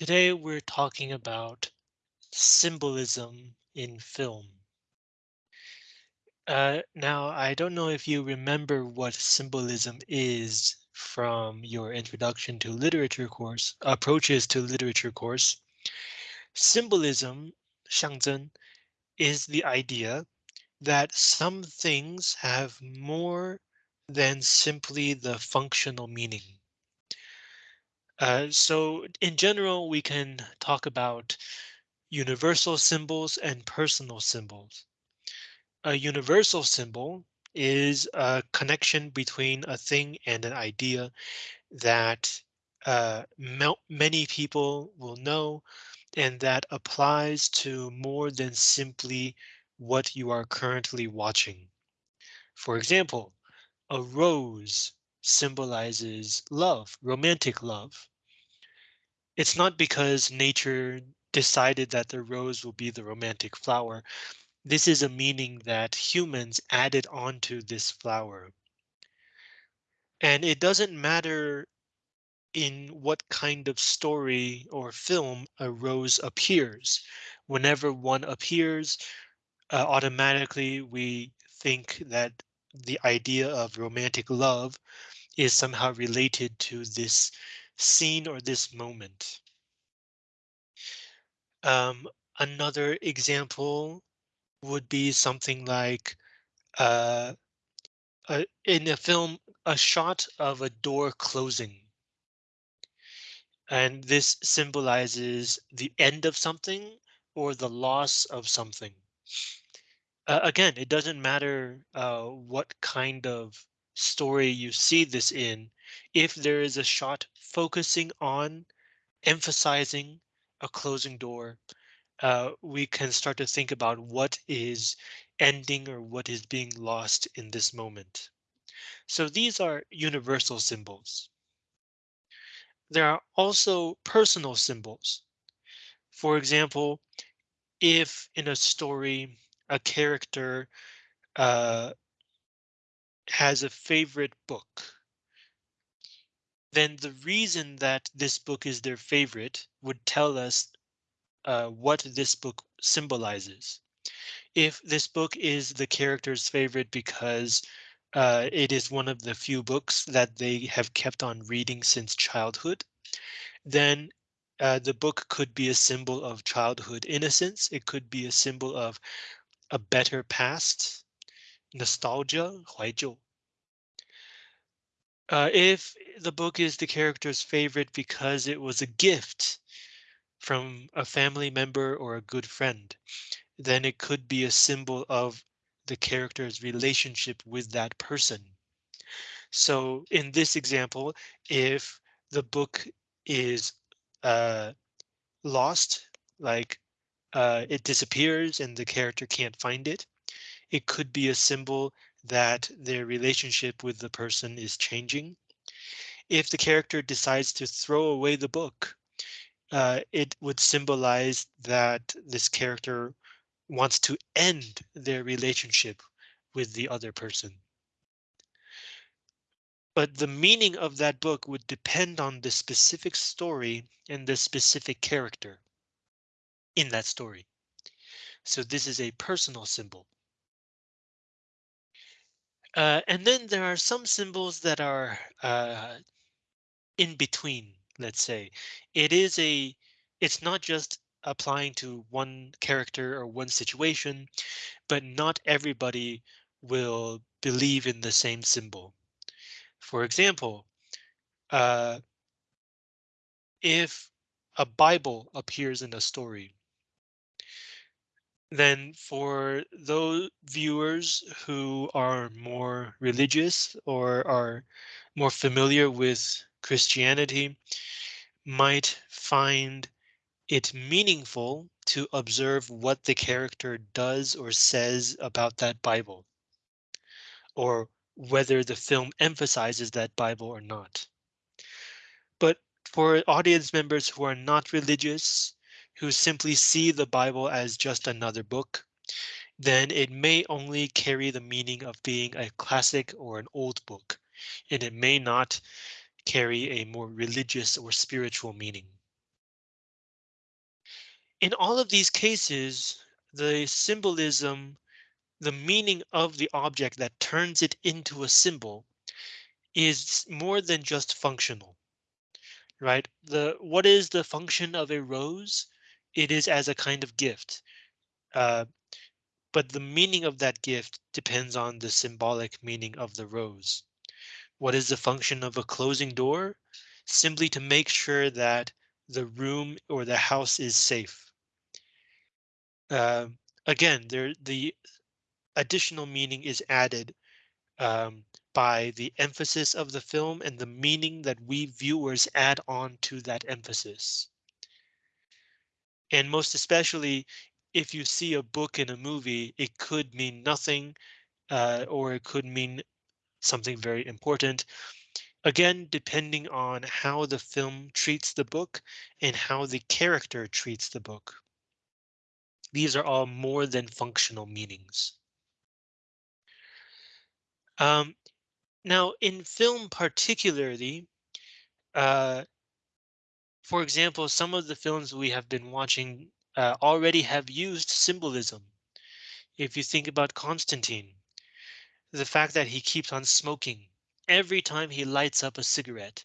Today we're talking about symbolism in film. Uh, now, I don't know if you remember what symbolism is from your introduction to literature course, approaches to literature course. Symbolism, 象征, is the idea that some things have more than simply the functional meaning. Uh, so in general, we can talk about universal symbols and personal symbols. A universal symbol is a connection between a thing and an idea that uh, many people will know and that applies to more than simply what you are currently watching. For example, a rose symbolizes love, romantic love. It's not because nature decided that the rose will be the romantic flower. This is a meaning that humans added onto this flower. And it doesn't matter in what kind of story or film a rose appears. Whenever one appears, uh, automatically we think that the idea of romantic love is somehow related to this scene or this moment. Um, another example would be something like uh, uh, in a film, a shot of a door closing. And this symbolizes the end of something or the loss of something. Uh, again, it doesn't matter uh, what kind of story you see this in. If there is a shot focusing on emphasizing a closing door, uh, we can start to think about what is ending or what is being lost in this moment. So these are universal symbols. There are also personal symbols. For example, if in a story, a character uh, has a favorite book, then the reason that this book is their favorite would tell us uh, what this book symbolizes. If this book is the character's favorite because uh, it is one of the few books that they have kept on reading since childhood, then uh, the book could be a symbol of childhood innocence. It could be a symbol of a better past, nostalgia, 怀旧. Uh, if the book is the character's favorite because it was a gift from a family member or a good friend, then it could be a symbol of the character's relationship with that person. So in this example, if the book is uh, lost, like uh, it disappears and the character can't find it, it could be a symbol that their relationship with the person is changing. If the character decides to throw away the book, uh, it would symbolize that this character wants to end their relationship with the other person. But the meaning of that book would depend on the specific story and the specific character in that story. So this is a personal symbol. Uh, and then there are some symbols that are uh, in between, let's say. It is a, it's not just applying to one character or one situation, but not everybody will believe in the same symbol. For example, uh, if a Bible appears in a story, then for those viewers who are more religious or are more familiar with Christianity might find it meaningful to observe what the character does or says about that Bible or whether the film emphasizes that Bible or not. But for audience members who are not religious, who simply see the Bible as just another book, then it may only carry the meaning of being a classic or an old book, and it may not carry a more religious or spiritual meaning. In all of these cases, the symbolism, the meaning of the object that turns it into a symbol is more than just functional, right? The what is the function of a rose? It is as a kind of gift. Uh, but the meaning of that gift depends on the symbolic meaning of the rose. What is the function of a closing door? Simply to make sure that the room or the house is safe. Uh, again, there the additional meaning is added um, by the emphasis of the film and the meaning that we viewers add on to that emphasis. And most especially, if you see a book in a movie, it could mean nothing, uh, or it could mean something very important. Again, depending on how the film treats the book and how the character treats the book. These are all more than functional meanings. Um, now, in film particularly, uh, for example, some of the films we have been watching uh, already have used symbolism. If you think about Constantine, the fact that he keeps on smoking every time he lights up a cigarette,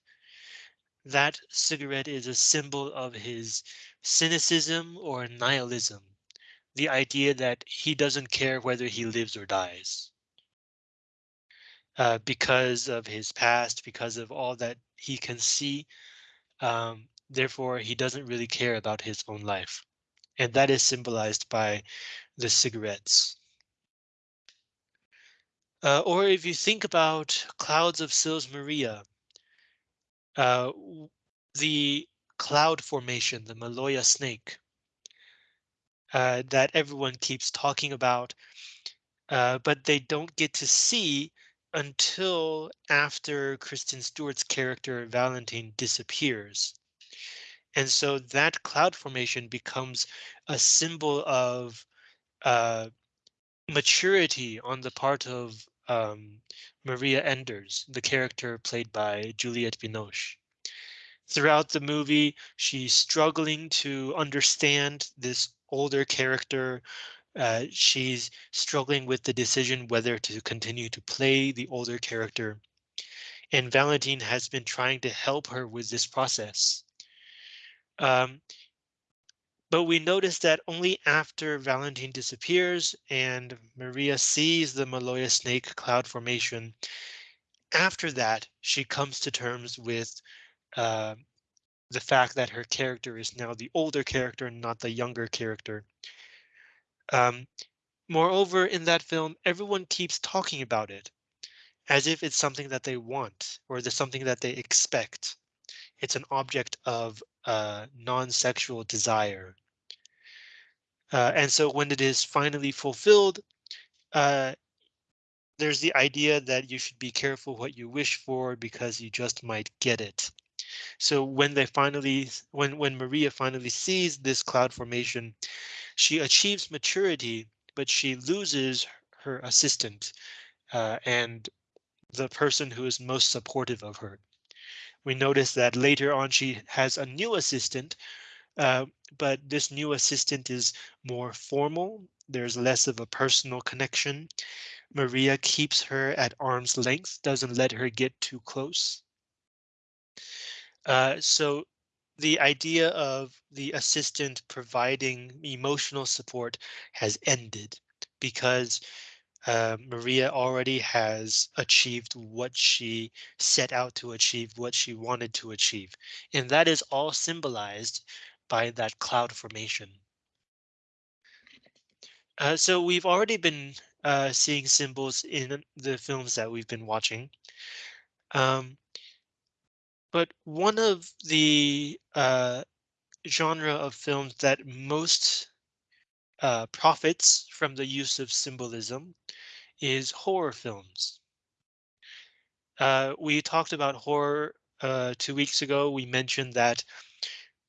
that cigarette is a symbol of his cynicism or nihilism, the idea that he doesn't care whether he lives or dies. Uh, because of his past, because of all that he can see, um, therefore he doesn't really care about his own life. And that is symbolized by the cigarettes. Uh, or if you think about Clouds of Sils Maria, uh, the cloud formation, the Maloja snake, uh, that everyone keeps talking about, uh, but they don't get to see until after Kristen Stewart's character Valentine disappears. And so that cloud formation becomes a symbol of uh, maturity on the part of um, Maria Enders, the character played by Juliette Binoche. Throughout the movie, she's struggling to understand this older character. Uh, she's struggling with the decision whether to continue to play the older character. And Valentine has been trying to help her with this process. Um, but we notice that only after Valentine disappears and Maria sees the Maloja snake cloud formation, after that, she comes to terms with uh, the fact that her character is now the older character, not the younger character. Um, moreover, in that film, everyone keeps talking about it as if it's something that they want or there's something that they expect. It's an object of uh, non-sexual desire. Uh, and so when it is finally fulfilled, uh, there's the idea that you should be careful what you wish for because you just might get it. So when they finally, when when Maria finally sees this cloud formation, she achieves maturity, but she loses her assistant uh, and the person who is most supportive of her. We notice that later on she has a new assistant, uh, but this new assistant is more formal. There's less of a personal connection. Maria keeps her at arm's length, doesn't let her get too close. Uh, so the idea of the assistant providing emotional support has ended because uh, Maria already has achieved what she set out to achieve, what she wanted to achieve. And that is all symbolized by that cloud formation. Uh, so we've already been uh, seeing symbols in the films that we've been watching. Um, but one of the uh, genre of films that most uh, profits from the use of symbolism is horror films. Uh, we talked about horror uh, two weeks ago. We mentioned that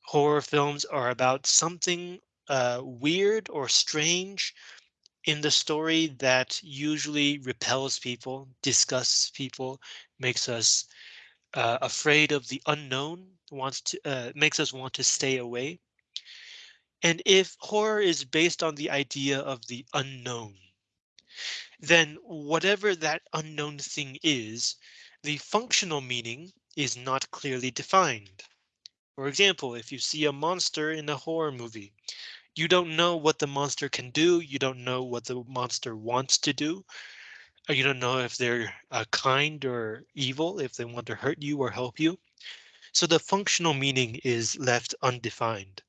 horror films are about something uh, weird or strange in the story that usually repels people, disgusts people, makes us uh, afraid of the unknown, wants to uh, makes us want to stay away. And if horror is based on the idea of the unknown, then whatever that unknown thing is, the functional meaning is not clearly defined. For example, if you see a monster in a horror movie, you don't know what the monster can do. You don't know what the monster wants to do. You don't know if they're uh, kind or evil, if they want to hurt you or help you. So the functional meaning is left undefined.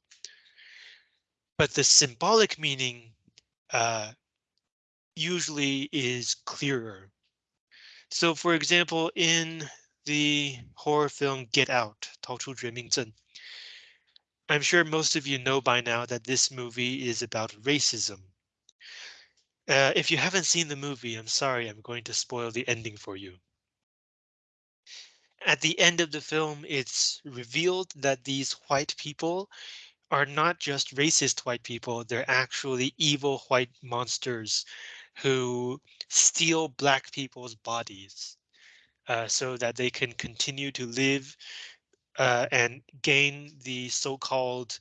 But the symbolic meaning uh, usually is clearer. So for example, in the horror film Get Out, 逃出绝命镇, I'm sure most of you know by now that this movie is about racism. Uh, if you haven't seen the movie, I'm sorry, I'm going to spoil the ending for you. At the end of the film, it's revealed that these white people are not just racist white people, they're actually evil white monsters who steal black people's bodies uh, so that they can continue to live uh, and gain the so-called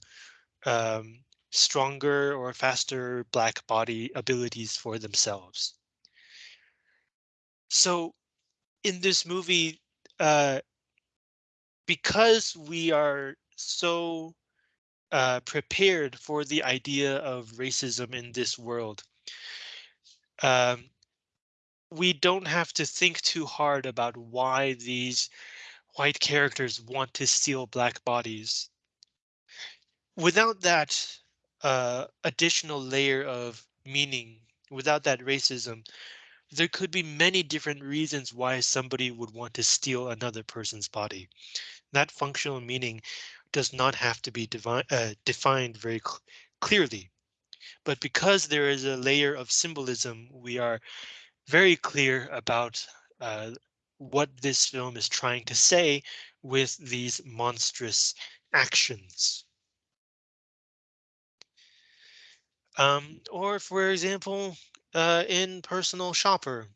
um, stronger or faster black body abilities for themselves. So in this movie, uh, because we are so uh, prepared for the idea of racism in this world, um, we don't have to think too hard about why these white characters want to steal black bodies. Without that uh, additional layer of meaning, without that racism, there could be many different reasons why somebody would want to steal another person's body. That functional meaning does not have to be uh, defined very cl clearly. But because there is a layer of symbolism, we are very clear about uh, what this film is trying to say with these monstrous actions. Um, or for example, uh, in Personal Shopper,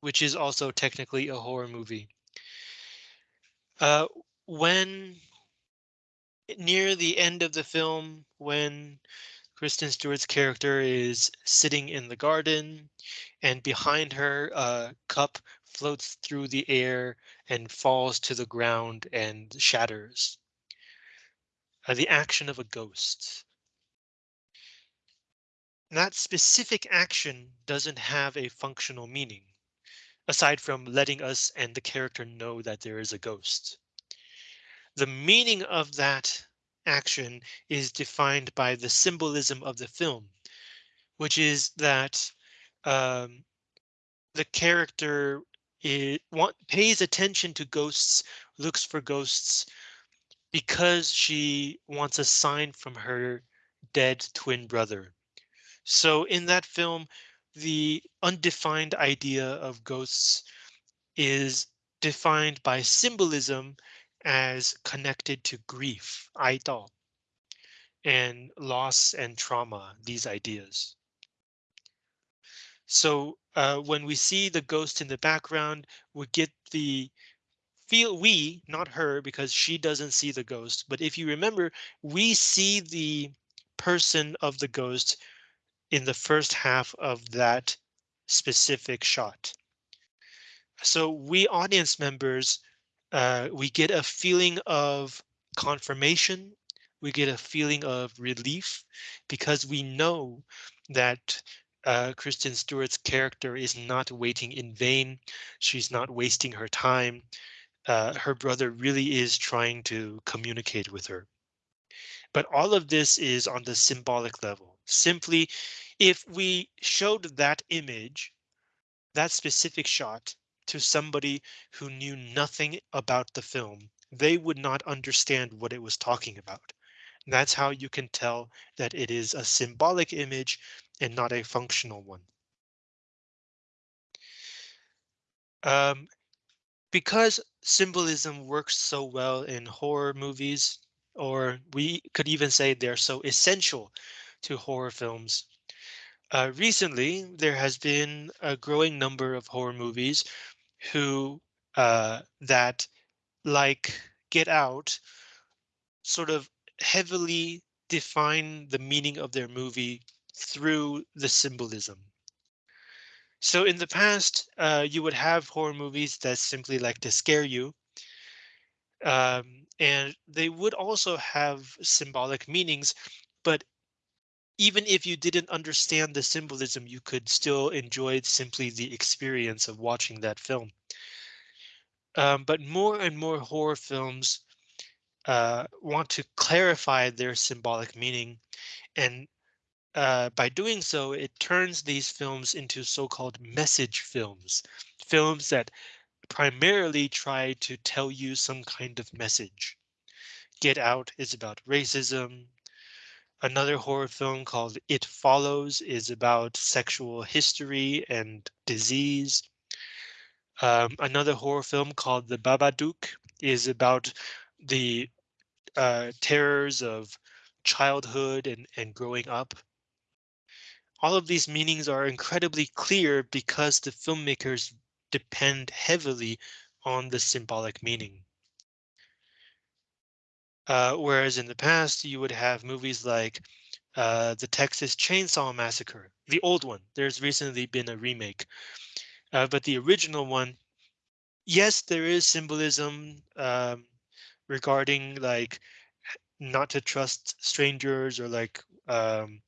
which is also technically a horror movie. Uh, when near the end of the film, when Kristen Stewart's character is sitting in the garden and behind her a cup floats through the air and falls to the ground and shatters. Uh, the action of a ghost. That specific action doesn't have a functional meaning, aside from letting us and the character know that there is a ghost. The meaning of that action is defined by the symbolism of the film, which is that um, the character it want, pays attention to ghosts, looks for ghosts because she wants a sign from her dead twin brother. So in that film, the undefined idea of ghosts is defined by symbolism as connected to grief, 哀悼, and loss and trauma, these ideas. So uh, when we see the ghost in the background, we get the feel we, not her, because she doesn't see the ghost. But if you remember, we see the person of the ghost in the first half of that specific shot. So we audience members uh, we get a feeling of confirmation. We get a feeling of relief because we know that uh, Kristen Stewart's character is not waiting in vain. She's not wasting her time. Uh, her brother really is trying to communicate with her. But all of this is on the symbolic level. Simply, if we showed that image, that specific shot, to somebody who knew nothing about the film, they would not understand what it was talking about. That's how you can tell that it is a symbolic image and not a functional one. Um, because symbolism works so well in horror movies, or we could even say they're so essential to horror films. Uh, recently, there has been a growing number of horror movies who uh, that like Get Out sort of heavily define the meaning of their movie through the symbolism. So in the past, uh, you would have horror movies that simply like to scare you. Um, and they would also have symbolic meanings, but even if you didn't understand the symbolism, you could still enjoy simply the experience of watching that film. Um, but more and more horror films uh, want to clarify their symbolic meaning and uh, by doing so, it turns these films into so-called message films, films that primarily try to tell you some kind of message. Get Out is about racism. Another horror film called It Follows is about sexual history and disease. Um, another horror film called The Babadook is about the uh, terrors of childhood and, and growing up. All of these meanings are incredibly clear because the filmmakers depend heavily on the symbolic meaning. Uh, whereas in the past, you would have movies like uh, the Texas Chainsaw Massacre, the old one. There's recently been a remake, uh, but the original one, yes, there is symbolism um, regarding like not to trust strangers or like um,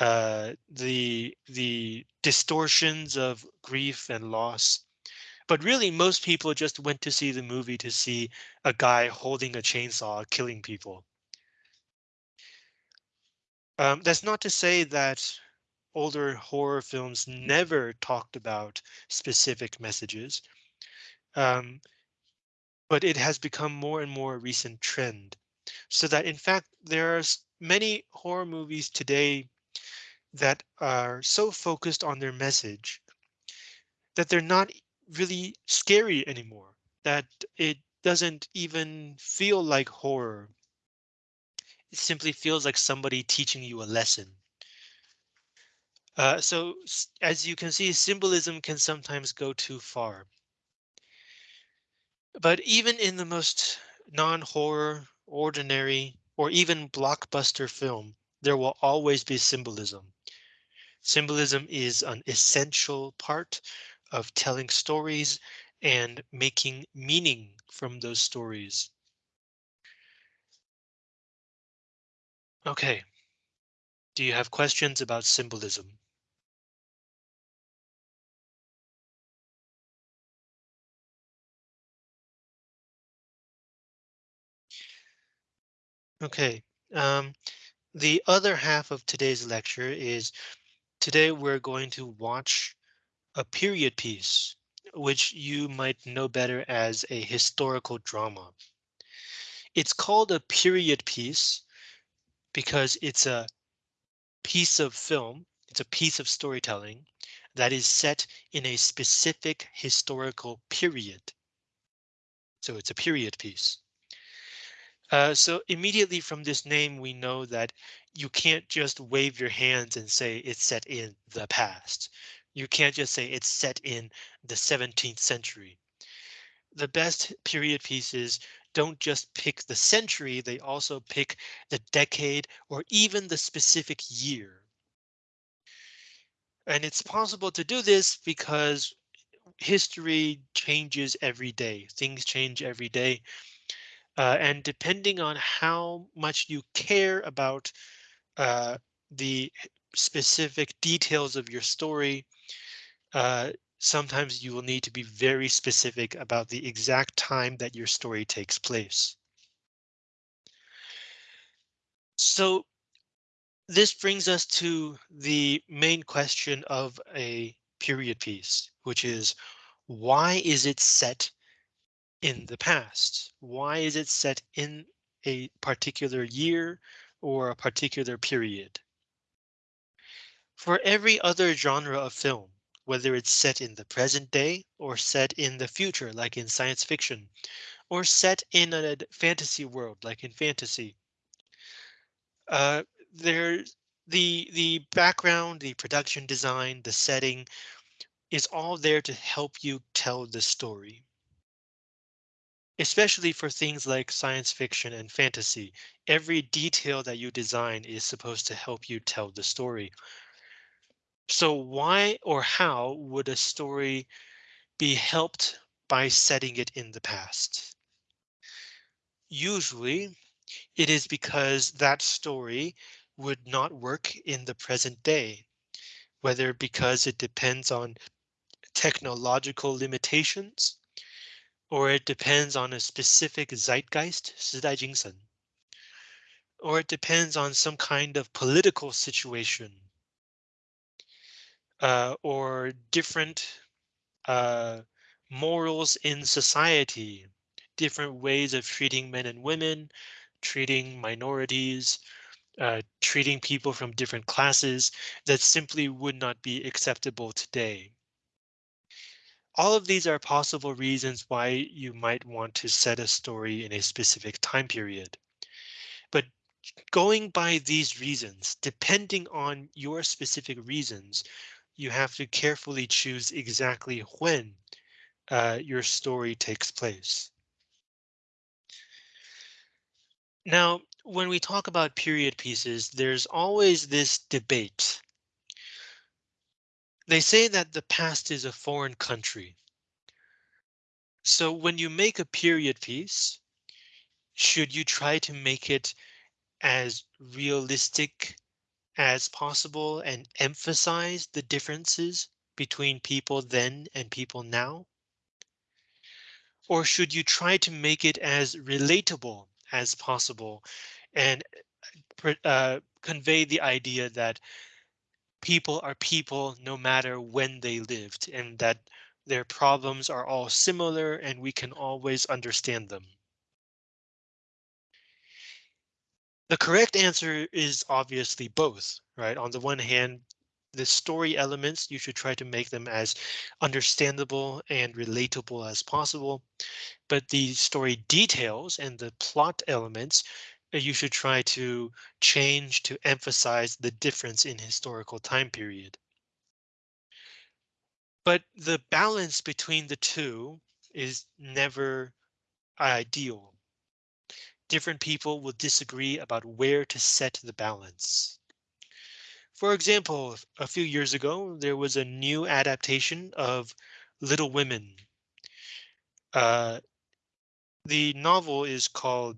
uh, the the distortions of grief and loss. But really, most people just went to see the movie to see a guy holding a chainsaw killing people. Um, that's not to say that older horror films never talked about specific messages, um, but it has become more and more a recent trend. So that in fact, there are many horror movies today that are so focused on their message that they're not really scary anymore, that it doesn't even feel like horror. It simply feels like somebody teaching you a lesson. Uh, so as you can see, symbolism can sometimes go too far. But even in the most non-horror, ordinary, or even blockbuster film, there will always be symbolism. Symbolism is an essential part of telling stories and making meaning from those stories. Okay. Do you have questions about symbolism? Okay. Um, the other half of today's lecture is Today we're going to watch a period piece, which you might know better as a historical drama. It's called a period piece because it's a piece of film, it's a piece of storytelling that is set in a specific historical period. So it's a period piece. Uh, so immediately from this name, we know that you can't just wave your hands and say it's set in the past. You can't just say it's set in the 17th century. The best period pieces don't just pick the century, they also pick the decade or even the specific year. And it's possible to do this because history changes every day. Things change every day. Uh, and depending on how much you care about uh, the specific details of your story, uh, sometimes you will need to be very specific about the exact time that your story takes place. So this brings us to the main question of a period piece, which is why is it set in the past? Why is it set in a particular year or a particular period? For every other genre of film, whether it's set in the present day or set in the future, like in science fiction, or set in a fantasy world, like in fantasy, uh, there's the the background, the production design, the setting is all there to help you tell the story. especially for things like science fiction and fantasy. Every detail that you design is supposed to help you tell the story. So why or how would a story be helped by setting it in the past? Usually it is because that story would not work in the present day, whether because it depends on technological limitations or it depends on a specific zeitgeist, 时代精神, or it depends on some kind of political situation uh, or different uh, morals in society, different ways of treating men and women, treating minorities, uh, treating people from different classes that simply would not be acceptable today. All of these are possible reasons why you might want to set a story in a specific time period. But going by these reasons, depending on your specific reasons, you have to carefully choose exactly when uh, your story takes place. Now, when we talk about period pieces, there's always this debate. They say that the past is a foreign country. So when you make a period piece, should you try to make it as realistic as possible and emphasize the differences between people then and people now? Or should you try to make it as relatable as possible and uh, convey the idea that people are people no matter when they lived and that their problems are all similar and we can always understand them? The correct answer is obviously both, right? On the one hand, the story elements, you should try to make them as understandable and relatable as possible. But the story details and the plot elements, uh, you should try to change to emphasize the difference in historical time period. But the balance between the two is never ideal different people will disagree about where to set the balance. For example, a few years ago, there was a new adaptation of Little Women. Uh, the novel is called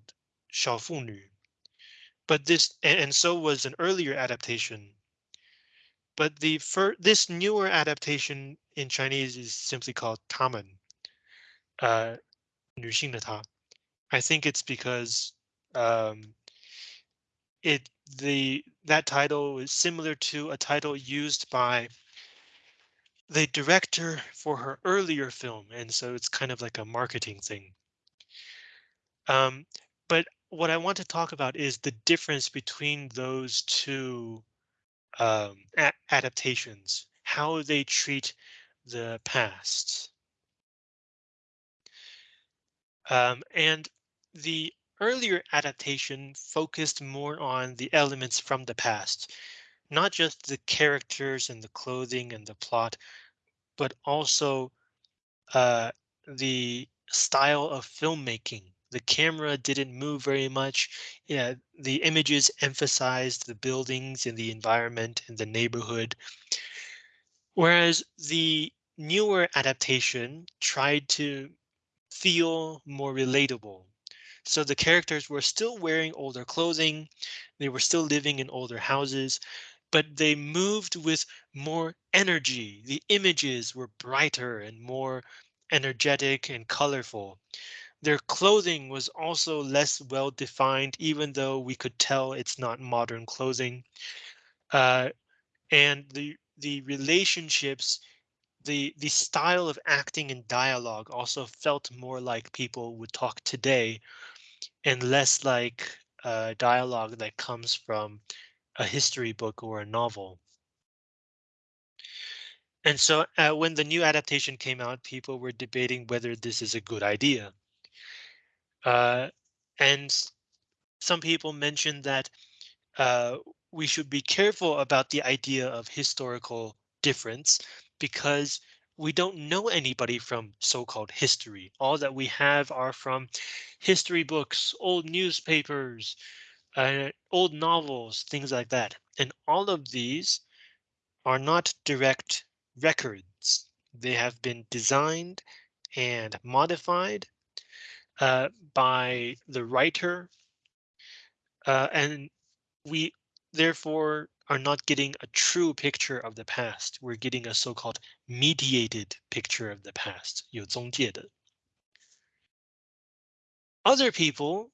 小妇女, but this and, and so was an earlier adaptation. But the for this newer adaptation in Chinese is simply called 她们, uh, 女性的她. I think it's because um, it the that title is similar to a title used by the director for her earlier film, and so it's kind of like a marketing thing. Um, but what I want to talk about is the difference between those two um, adaptations, how they treat the past. Um, and the earlier adaptation focused more on the elements from the past, not just the characters and the clothing and the plot, but also uh, the style of filmmaking. The camera didn't move very much. Yeah, the images emphasized the buildings and the environment and the neighborhood. Whereas the newer adaptation tried to feel more relatable so the characters were still wearing older clothing. They were still living in older houses, but they moved with more energy. The images were brighter and more energetic and colorful. Their clothing was also less well defined, even though we could tell it's not modern clothing. Uh, and the the relationships, the the style of acting and dialogue also felt more like people would talk today and less like a dialogue that comes from a history book or a novel. And so uh, when the new adaptation came out, people were debating whether this is a good idea. Uh, and some people mentioned that uh, we should be careful about the idea of historical difference because we don't know anybody from so-called history. All that we have are from history books, old newspapers, uh, old novels, things like that. And all of these are not direct records. They have been designed and modified uh, by the writer. Uh, and we therefore are not getting a true picture of the past. We're getting a so-called mediated picture of the past. 有中介的. Other people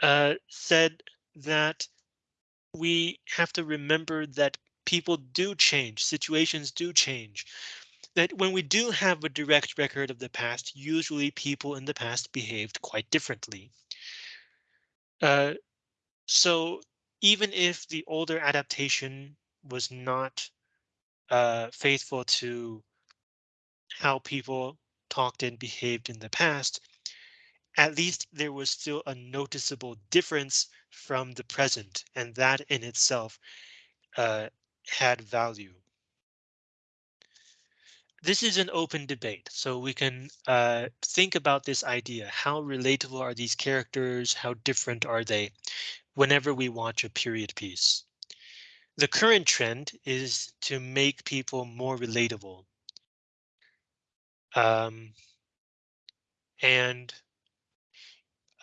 uh, said that we have to remember that people do change, situations do change. That when we do have a direct record of the past, usually people in the past behaved quite differently. Uh, so even if the older adaptation was not uh, faithful to how people talked and behaved in the past, at least there was still a noticeable difference from the present, and that in itself uh, had value. This is an open debate, so we can uh, think about this idea. How relatable are these characters? How different are they whenever we watch a period piece? The current trend is to make people more relatable. Um, and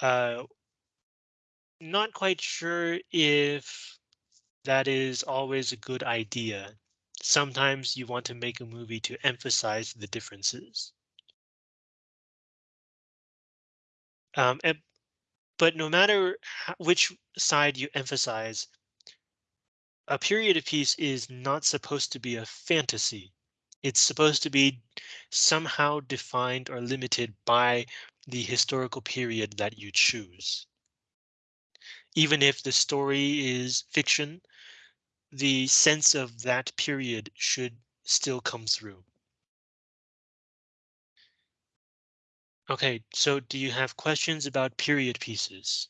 uh, not quite sure if that is always a good idea. Sometimes you want to make a movie to emphasize the differences. Um, and, but no matter which side you emphasize, a period of peace is not supposed to be a fantasy. It's supposed to be somehow defined or limited by the historical period that you choose. Even if the story is fiction, the sense of that period should still come through. Okay, so do you have questions about period pieces?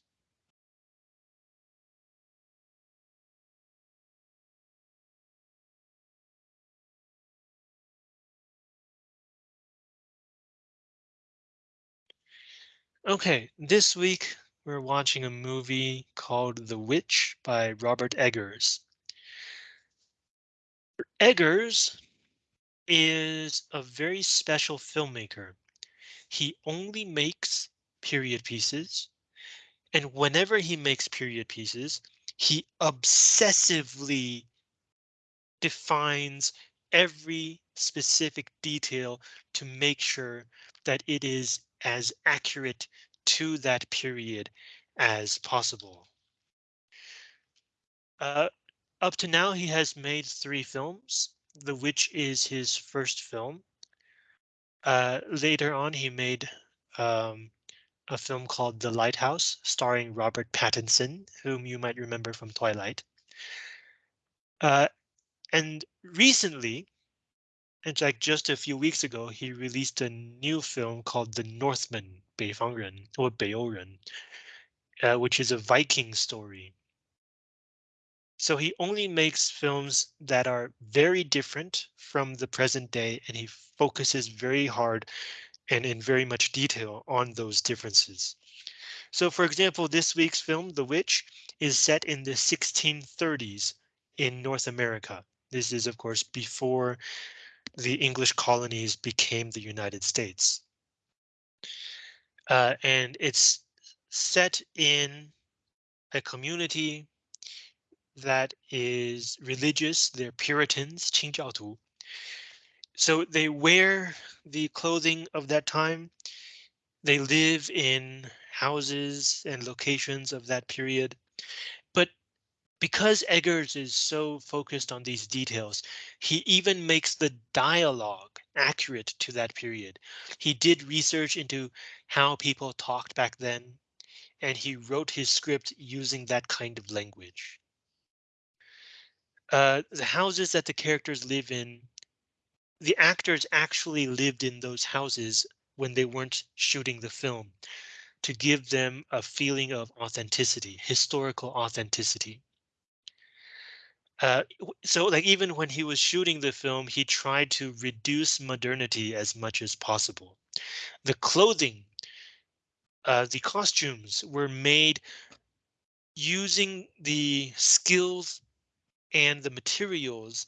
Okay, this week we're watching a movie called The Witch by Robert Eggers. Eggers is a very special filmmaker. He only makes period pieces. And whenever he makes period pieces, he obsessively defines every specific detail to make sure that it is as accurate to that period as possible. Uh, up to now, he has made three films. The Witch is his first film. Uh, later on, he made um, a film called The Lighthouse, starring Robert Pattinson, whom you might remember from Twilight. Uh, and recently, and like just a few weeks ago, he released a new film called The Northman, 北方人 or 北欧人, uh, which is a Viking story. So he only makes films that are very different from the present day, and he focuses very hard and in very much detail on those differences. So for example, this week's film, The Witch, is set in the 1630s in North America. This is, of course, before the English colonies became the United States. Uh, and it's set in a community that is religious. They're Puritans, Qingjiao So they wear the clothing of that time. They live in houses and locations of that period. But because Eggers is so focused on these details, he even makes the dialogue accurate to that period. He did research into how people talked back then, and he wrote his script using that kind of language. Uh, the houses that the characters live in, the actors actually lived in those houses when they weren't shooting the film to give them a feeling of authenticity, historical authenticity. Uh, so like even when he was shooting the film, he tried to reduce modernity as much as possible. The clothing, uh, the costumes were made using the skills and the materials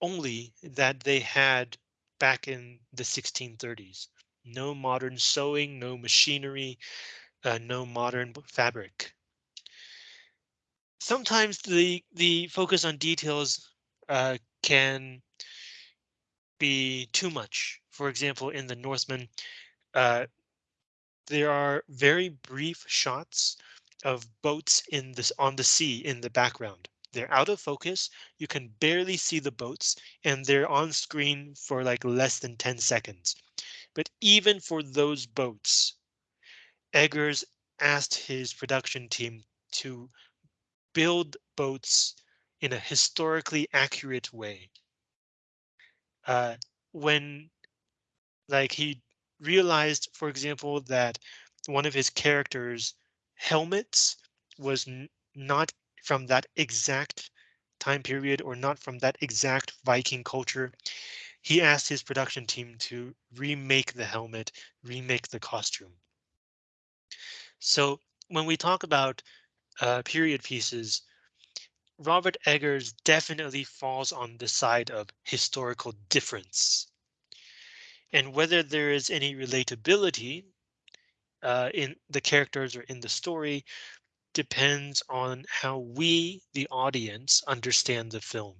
only that they had back in the 1630s. No modern sewing, no machinery, uh, no modern fabric. Sometimes the the focus on details uh, can be too much. For example, in the Northman, uh, there are very brief shots of boats in this on the sea in the background. They're out of focus. You can barely see the boats and they're on screen for like less than 10 seconds. But even for those boats, Eggers asked his production team to build boats in a historically accurate way. Uh, when like he realized, for example, that one of his characters' helmets was not from that exact time period or not from that exact Viking culture. He asked his production team to remake the helmet, remake the costume. So when we talk about uh, period pieces, Robert Eggers definitely falls on the side of historical difference. And whether there is any relatability uh, in the characters or in the story depends on how we, the audience, understand the film.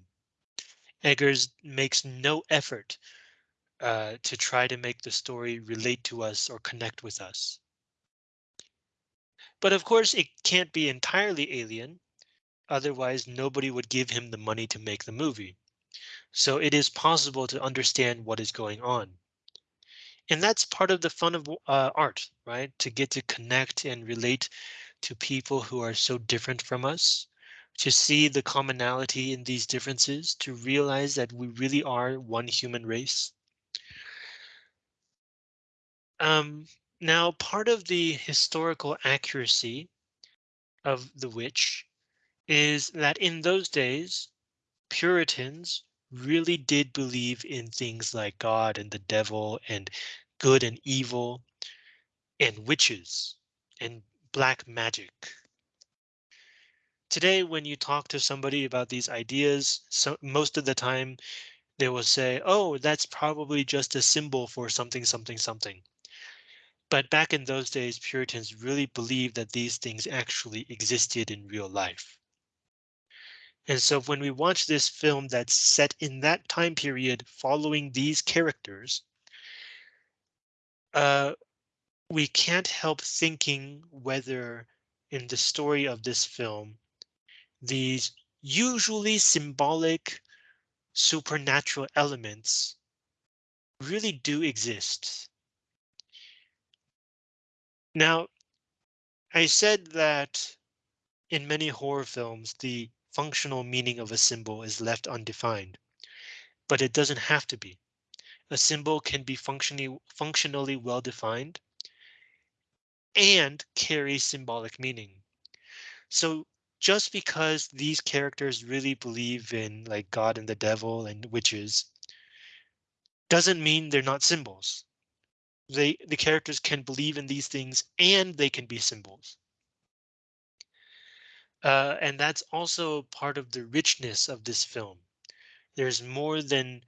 Eggers makes no effort uh, to try to make the story relate to us or connect with us. But of course, it can't be entirely alien. Otherwise, nobody would give him the money to make the movie. So it is possible to understand what is going on. And that's part of the fun of uh, art, right? To get to connect and relate to people who are so different from us, to see the commonality in these differences, to realize that we really are one human race. Um, now, part of the historical accuracy of the witch is that in those days, Puritans really did believe in things like God and the devil and good and evil and witches and black magic. Today, when you talk to somebody about these ideas, so most of the time they will say, oh, that's probably just a symbol for something, something, something. But back in those days, Puritans really believed that these things actually existed in real life. And so when we watch this film that's set in that time period following these characters, uh, we can't help thinking whether in the story of this film, these usually symbolic supernatural elements really do exist. Now, I said that in many horror films, the functional meaning of a symbol is left undefined, but it doesn't have to be. A symbol can be functionally functionally well defined and carry symbolic meaning. So just because these characters really believe in like God and the devil and witches doesn't mean they're not symbols. They the characters can believe in these things and they can be symbols. Uh, and that's also part of the richness of this film. There's more than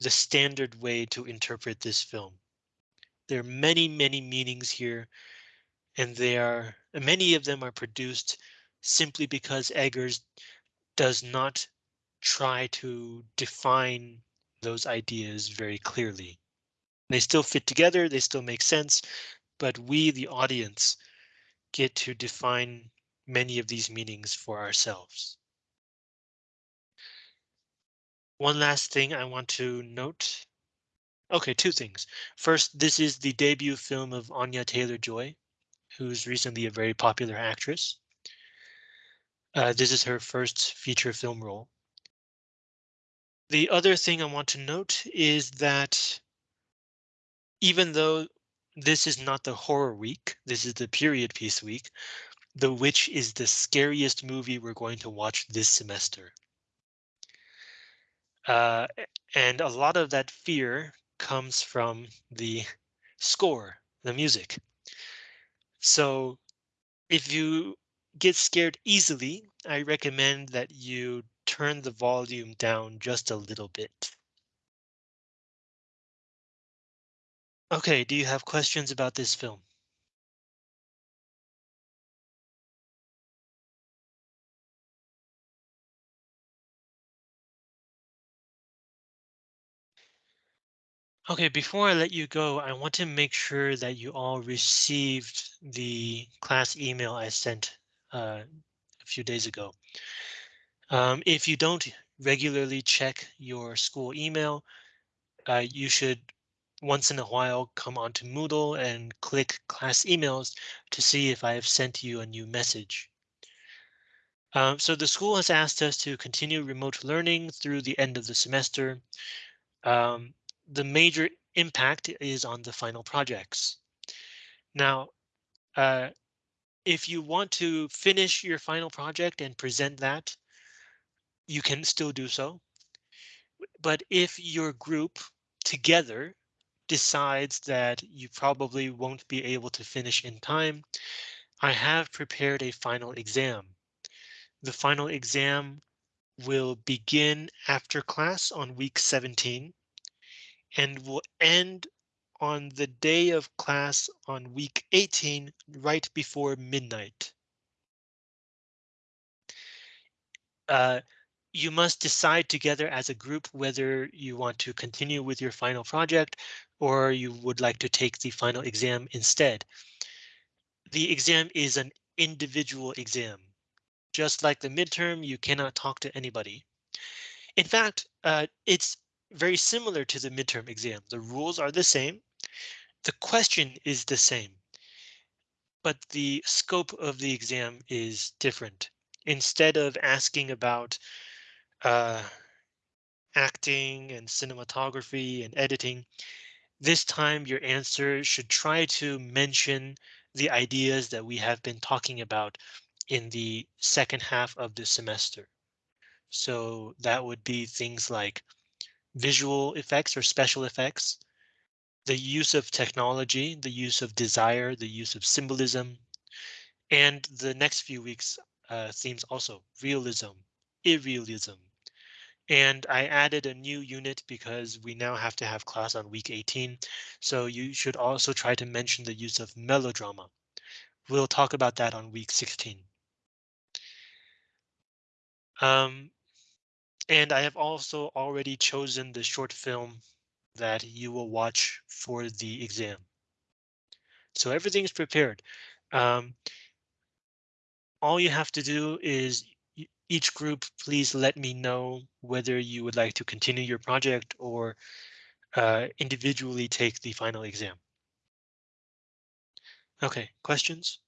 the standard way to interpret this film. There are many, many meanings here, and they are many of them are produced simply because Eggers does not try to define those ideas very clearly. They still fit together, they still make sense, but we, the audience, get to define many of these meanings for ourselves. One last thing I want to note. Okay, two things. First, this is the debut film of Anya Taylor-Joy, who's recently a very popular actress. Uh, this is her first feature film role. The other thing I want to note is that even though this is not the horror week, this is the period piece week, The Witch is the scariest movie we're going to watch this semester. Uh, and a lot of that fear comes from the score, the music. So if you get scared easily, I recommend that you turn the volume down just a little bit. Okay, do you have questions about this film? Okay, before I let you go, I want to make sure that you all received the class email I sent uh, a few days ago. Um, if you don't regularly check your school email, uh, you should once in a while come onto Moodle and click class emails to see if I have sent you a new message. Um, so the school has asked us to continue remote learning through the end of the semester. Um, the major impact is on the final projects. Now, uh, if you want to finish your final project and present that, you can still do so. But if your group together decides that you probably won't be able to finish in time, I have prepared a final exam. The final exam will begin after class on week 17 and will end on the day of class on week 18 right before midnight. Uh, you must decide together as a group whether you want to continue with your final project or you would like to take the final exam instead. The exam is an individual exam. Just like the midterm, you cannot talk to anybody. In fact, uh, it's very similar to the midterm exam. The rules are the same. The question is the same. But the scope of the exam is different. Instead of asking about uh, acting and cinematography and editing, this time your answer should try to mention the ideas that we have been talking about in the second half of the semester. So that would be things like visual effects or special effects, the use of technology, the use of desire, the use of symbolism, and the next few weeks uh, themes also realism, irrealism. And I added a new unit because we now have to have class on week 18. So you should also try to mention the use of melodrama. We'll talk about that on week 16. Um, and I have also already chosen the short film that you will watch for the exam. So everything is prepared. Um, all you have to do is each group, please let me know whether you would like to continue your project or uh, individually take the final exam. Okay, questions?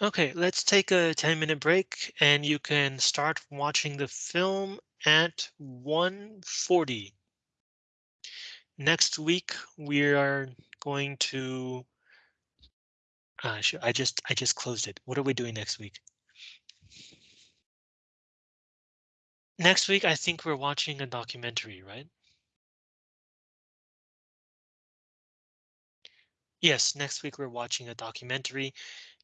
Okay, let's take a 10 minute break and you can start watching the film at 1:40. Next week, we are going to uh, I just I just closed it. What are we doing next week? Next week, I think we're watching a documentary, right? Yes, next week we're watching a documentary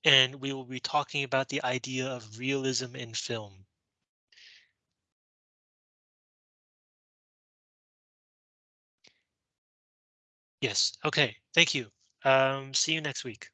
and we will be talking about the idea of realism in film. Yes, okay, thank you. Um, see you next week.